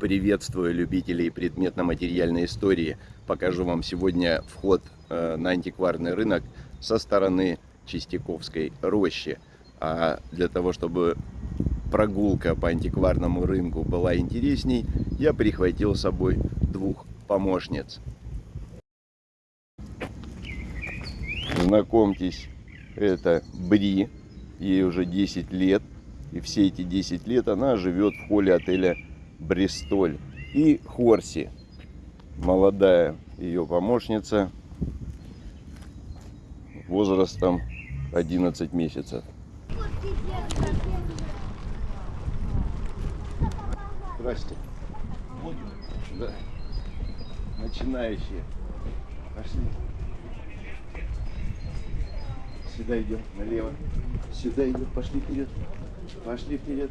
Приветствую любителей предметно-материальной истории. Покажу вам сегодня вход э, на антикварный рынок со стороны Чистяковской рощи. А для того, чтобы прогулка по антикварному рынку была интересней, я прихватил с собой двух помощниц. Знакомьтесь, это Бри, ей уже 10 лет. И все эти 10 лет она живет в холле отеля Бристоль. И Хорси, молодая ее помощница, возрастом 11 месяцев. Здрасте. Да. Начинающие. Пошли. Сюда идем, налево. Сюда идем, пошли вперед. Пошли вперед.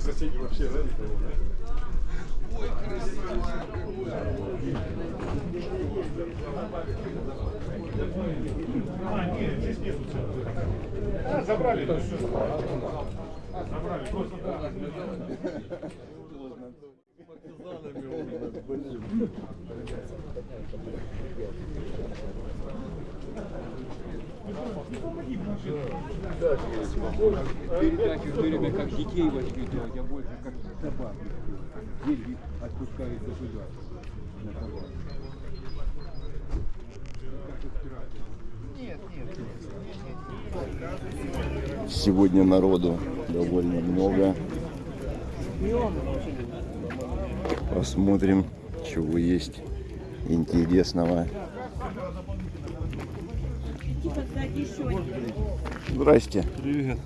Соседи вообще, да, никого, да? А, нет, здесь нету. А, забрали. Забрали, просто да. Передачу все время как детей воспитывать, а больше как собак. Деньги отпускают государство на собак. Сегодня народу довольно много. Посмотрим, чего есть интересного. Здрасте. Привет.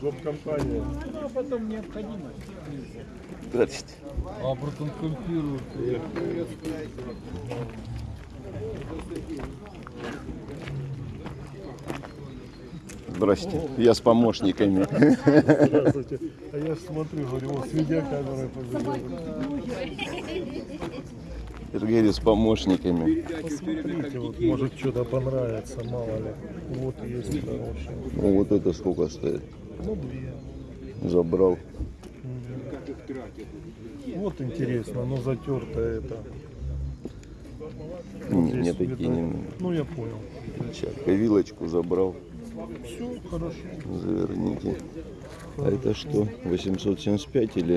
Гоп-компания. Здрасте. А потом компьютер. Здрасте. Я с помощниками. Здравствуйте. А я смотрю, говорю, вот с видеокамерой побежали. Сергей с помощниками. Смотрите, вот, может что-то понравится, мало ли. Вот есть хорошие. Ну вот это сколько стоит? Ну, две. Забрал. Вот интересно, ну затертое это. Не, Здесь не такие где-то- не Ну я понял. Сейчас, вилочку забрал. Все хорошо. Заверните. А это что? 875 или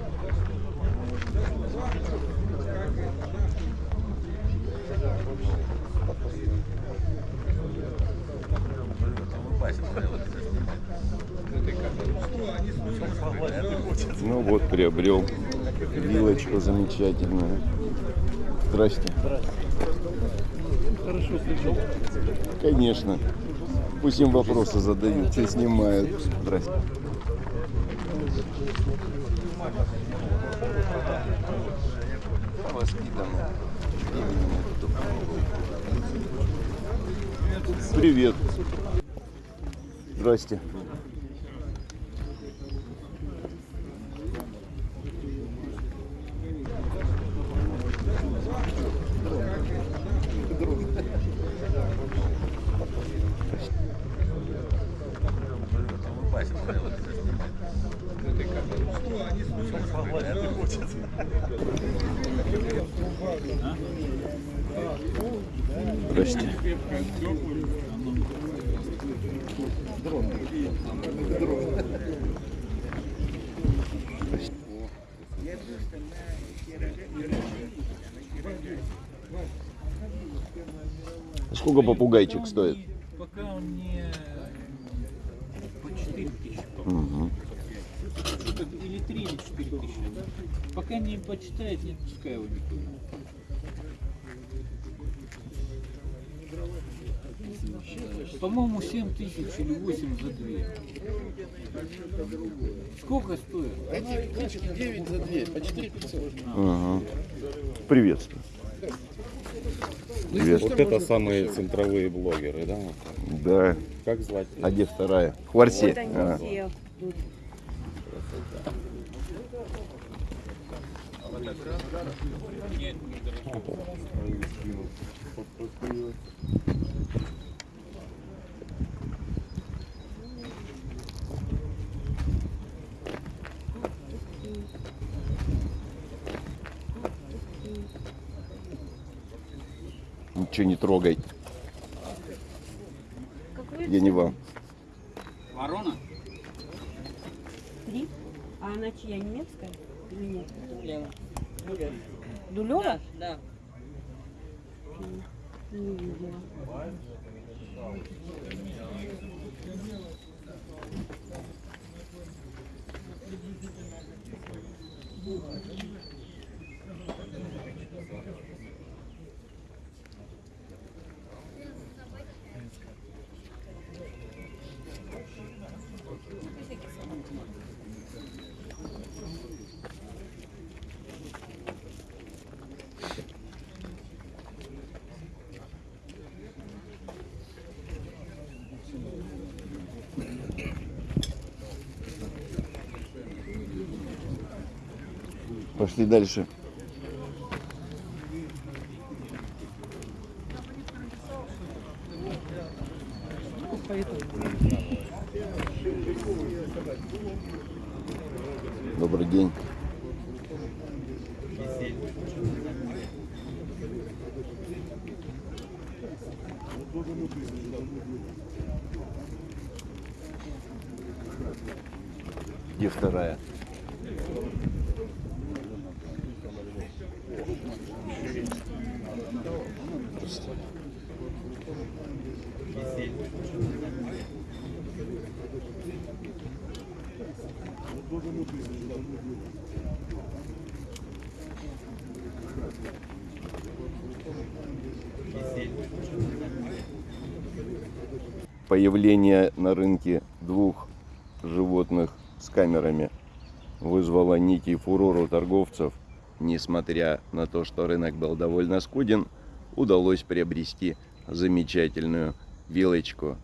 Ну вот, приобрел вилочку замечательную. Здрасте. Хорошо слышал. Конечно. Пусть им вопросы задают, все снимают. Здрасте. Привет. Здрасте. Здрасте. Сколько попугайчик стоит? Пока он не по 4 тысячи, что-то или 3, или 4 тысячи. Пока не почитает, не отпускай его никуда. По-моему, 7 тысяч или 8 за две. Сколько стоит? Ага. Приветствую. Привет. Вот это самые центровые блогеры, да? Да. Как звать? А где вторая? Хварси. Вот они А. все. Ничего не трогай. Какой Я не вам. Ворона? Три? А она чья, немецкая? Или нет? Дулева. Дулева? Да. Не видела. Пошли дальше. Добрый день. Где вторая? Появление на рынке двух животных с камерами вызвало некий фурор торговцев. Несмотря на то, что рынок был довольно скуден, удалось приобрести замечательную вилочку.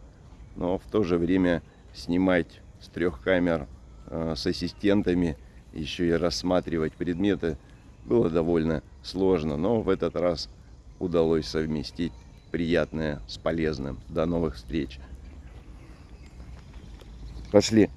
Но в то же время снимать с трех камер с ассистентами, еще и рассматривать предметы было довольно сложно. Но в этот раз удалось совместить приятное с полезным. До новых встреч. Пошли.